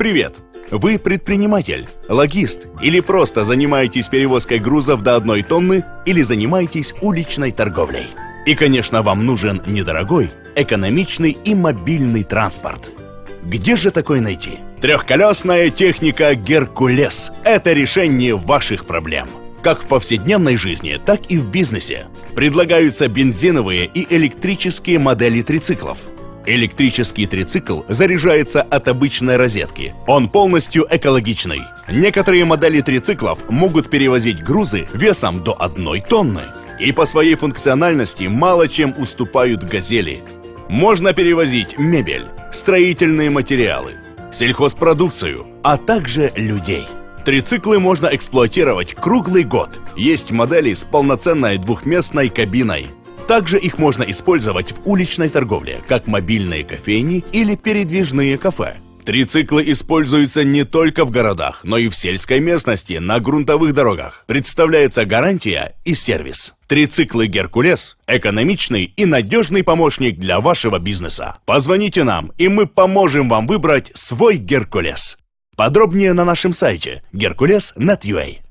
Привет! Вы предприниматель, логист или просто занимаетесь перевозкой грузов до одной тонны или занимаетесь уличной торговлей. И, конечно, вам нужен недорогой, экономичный и мобильный транспорт. Где же такой найти? Трехколесная техника «Геркулес» — это решение ваших проблем. Как в повседневной жизни, так и в бизнесе. Предлагаются бензиновые и электрические модели трициклов. Электрический трицикл заряжается от обычной розетки. Он полностью экологичный. Некоторые модели трициклов могут перевозить грузы весом до одной тонны. И по своей функциональности мало чем уступают «Газели». Можно перевозить мебель, строительные материалы, сельхозпродукцию, а также людей. Трициклы можно эксплуатировать круглый год. Есть модели с полноценной двухместной кабиной. Также их можно использовать в уличной торговле, как мобильные кофейни или передвижные кафе. Трициклы используются не только в городах, но и в сельской местности, на грунтовых дорогах. Представляется гарантия и сервис. Трициклы «Геркулес» – экономичный и надежный помощник для вашего бизнеса. Позвоните нам, и мы поможем вам выбрать свой «Геркулес». Подробнее на нашем сайте hercules.net.ua